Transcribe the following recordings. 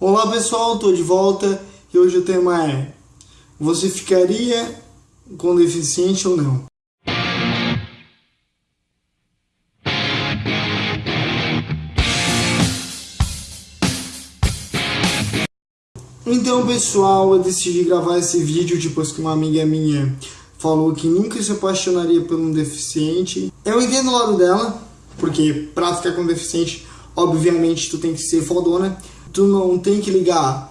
Olá pessoal, tô de volta e hoje o tema é Você ficaria com deficiente ou não? Então pessoal, eu decidi gravar esse vídeo depois que uma amiga minha falou que nunca se apaixonaria por um deficiente. Eu entendo o lado dela, porque pra ficar com um deficiente, obviamente tu tem que ser fodona, tu não tem que ligar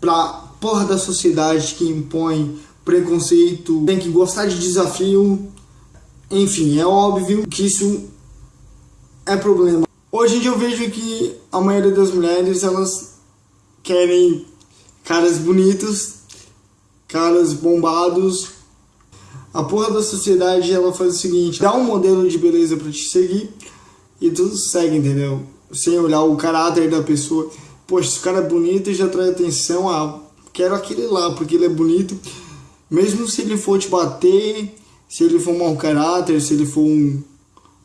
pra porra da sociedade que impõe preconceito, tem que gostar de desafio, enfim, é óbvio que isso é problema. Hoje em dia eu vejo que a maioria das mulheres, elas querem caras bonitos, caras bombados. A porra da sociedade, ela faz o seguinte, dá um modelo de beleza pra te seguir e tu segue, entendeu? Sem olhar o caráter da pessoa poxa, esse cara é bonito e já atrai atenção, ah, quero aquele lá, porque ele é bonito, mesmo se ele for te bater, se ele for um mau caráter, se ele for um,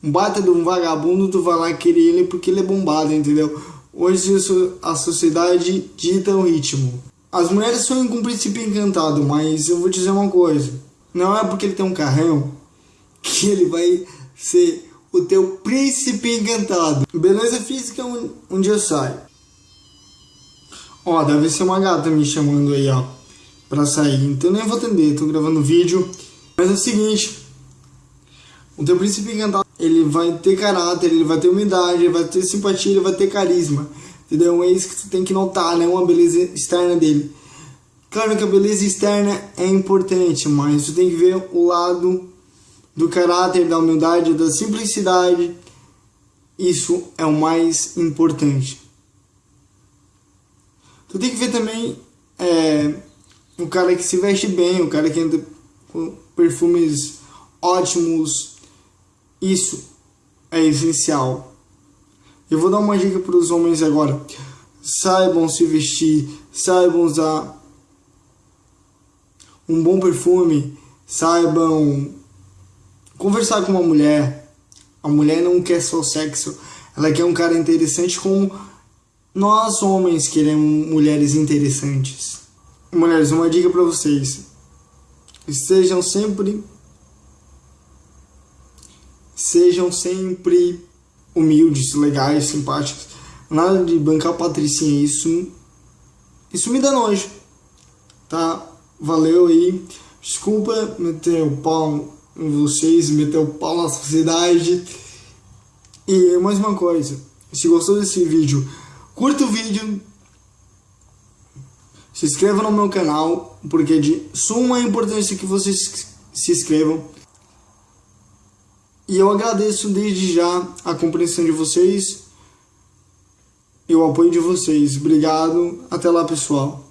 um bata de um vagabundo, tu vai lá querer ele porque ele é bombado, entendeu? Hoje a sociedade dita o ritmo. As mulheres sonham com um príncipe encantado, mas eu vou dizer uma coisa. Não é porque ele tem um carrão que ele vai ser o teu príncipe encantado. Beleza física um, um dia sai. Ó, deve ser uma gata me chamando aí, ó, pra sair. Então nem vou atender, tô gravando vídeo. Mas é o seguinte, o teu príncipe encantado, ele vai ter caráter, ele vai ter humildade, ele vai ter simpatia, ele vai ter carisma. Entendeu? É isso que tu tem que notar, né? Uma beleza externa dele. Claro que a beleza externa é importante, mas tu tem que ver o lado do caráter, da humildade, da simplicidade. Isso é o mais importante. Tu tem que ver também é, o cara que se veste bem, o cara que anda com perfumes ótimos. Isso é essencial. Eu vou dar uma dica para os homens agora. Saibam se vestir, saibam usar um bom perfume, saibam conversar com uma mulher. A mulher não quer só sexo, ela quer um cara interessante com nós homens queremos mulheres interessantes. Mulheres, uma dica para vocês. Sejam sempre sejam sempre humildes, legais, simpáticos. Nada de bancar patricinha, isso isso me dá nojo. Tá? Valeu aí. Desculpa meter o pau em vocês, meter o pau na sociedade. E mais uma coisa, se gostou desse vídeo, curta o vídeo, se inscreva no meu canal, porque é de suma importância que vocês se inscrevam. E eu agradeço desde já a compreensão de vocês e o apoio de vocês. Obrigado. Até lá, pessoal.